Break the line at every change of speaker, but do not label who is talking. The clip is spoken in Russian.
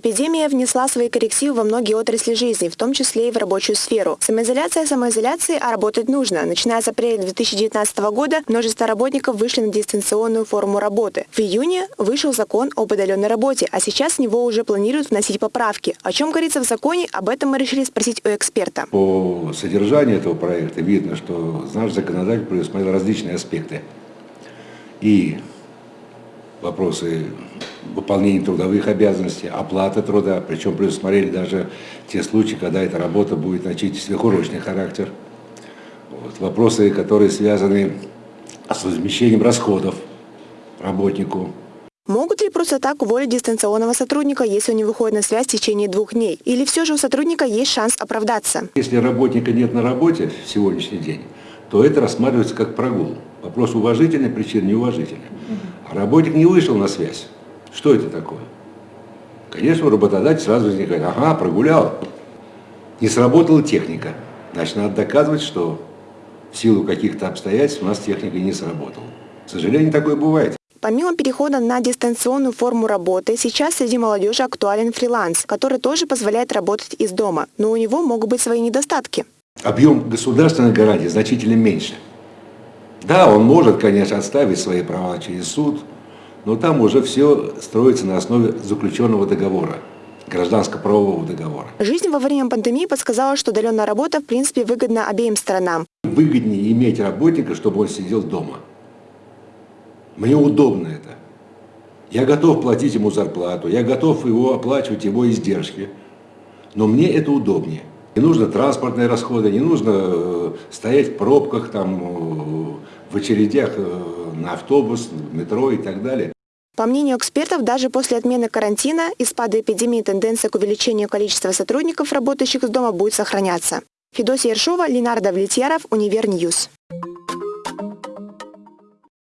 Эпидемия внесла свои коррективы во многие отрасли жизни, в том числе и в рабочую сферу. Самоизоляция самоизоляции, а работать нужно. Начиная с апреля 2019 года множество работников вышли на дистанционную форму работы. В июне вышел закон об удаленной работе, а сейчас в него уже планируют вносить поправки. О чем говорится в законе, об этом мы решили спросить у эксперта.
По содержанию этого проекта видно, что наш законодатель предусмотрел различные аспекты. И вопросы выполнения трудовых обязанностей, оплаты труда, причем предусмотрели даже те случаи, когда эта работа будет носить сверхурочный характер. Вот. Вопросы, которые связаны с возмещением расходов работнику.
Могут ли просто так уволить дистанционного сотрудника, если он не выходит на связь в течение двух дней? Или все же у сотрудника есть шанс оправдаться?
Если работника нет на работе в сегодняшний день, то это рассматривается как прогул. Вопрос уважительный, причин неуважительный. А работник не вышел на связь. Что это такое? Конечно, работодатель сразу возникает, ага, прогулял. Не сработала техника. Значит, надо доказывать, что в силу каких-то обстоятельств у нас техника не сработала. К сожалению, такое бывает.
Помимо перехода на дистанционную форму работы, сейчас среди молодежи актуален фриланс, который тоже позволяет работать из дома, но у него могут быть свои недостатки.
Объем государственных гарантий значительно меньше. Да, он может, конечно, отставить свои права через суд, но там уже все строится на основе заключенного договора гражданско-правового договора.
Жизнь во время пандемии подсказала, что удаленная работа в принципе выгодна обеим сторонам.
Выгоднее иметь работника, чтобы он сидел дома. Мне удобно это. Я готов платить ему зарплату, я готов его оплачивать его издержки. Но мне это удобнее. Не нужно транспортные расходы, не нужно э, стоять в пробках, там, э, в очередях э, автобус, метро и так далее.
По мнению экспертов, даже после отмены карантина и спада эпидемии тенденция к увеличению количества сотрудников, работающих из дома, будет сохраняться. Федосия Ершова, Ленар Давлетьяров, Univer News.